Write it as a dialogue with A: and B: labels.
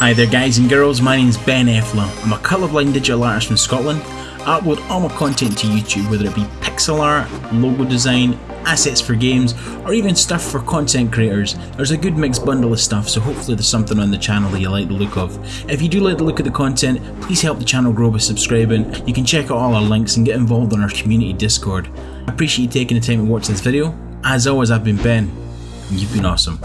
A: Hi there guys and girls, my name's Ben Effler. I'm a colourblind digital artist from Scotland. I upload all my content to YouTube, whether it be pixel art, logo design, assets for games, or even stuff for content creators. There's a good mixed bundle of stuff, so hopefully there's something on the channel that you like the look of. If you do like the look of the content, please help the channel grow by subscribing. You can check out all our links and get involved on our community Discord. I appreciate you taking the time to watch this video. As always, I've been Ben, and you've been awesome.